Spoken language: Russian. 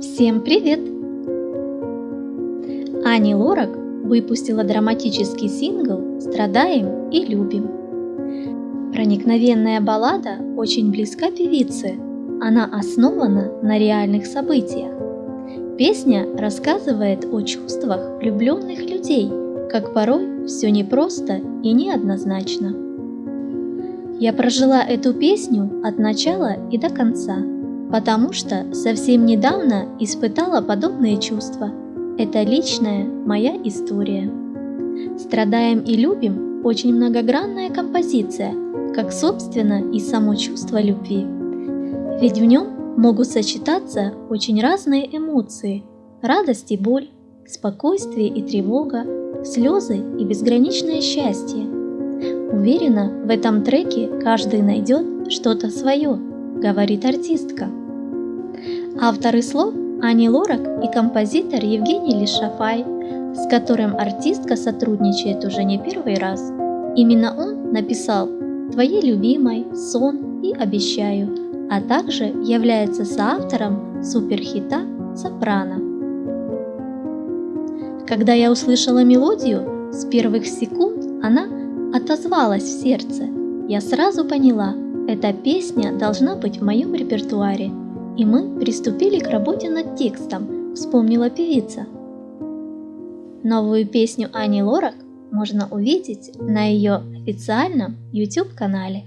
Всем привет! Ани Лорак выпустила драматический сингл «Страдаем и любим». Проникновенная баллада очень близка певице. Она основана на реальных событиях. Песня рассказывает о чувствах влюбленных людей, как порой все непросто и неоднозначно. Я прожила эту песню от начала и до конца – потому что совсем недавно испытала подобные чувства. Это личная моя история. «Страдаем и любим» – очень многогранная композиция, как собственно и само чувство любви. Ведь в нем могут сочетаться очень разные эмоции – радость и боль, спокойствие и тревога, слезы и безграничное счастье. Уверена, в этом треке каждый найдет что-то свое, говорит артистка. Авторы слов Ани Лорак и композитор Евгений Лишафай, с которым артистка сотрудничает уже не первый раз. Именно он написал «Твоей любимой», «Сон» и «Обещаю», а также является соавтором суперхита «Сопрано». Когда я услышала мелодию, с первых секунд она отозвалась в сердце. Я сразу поняла, эта песня должна быть в моем репертуаре – и мы приступили к работе над текстом, вспомнила певица. Новую песню Ани Лорак можно увидеть на ее официальном YouTube-канале.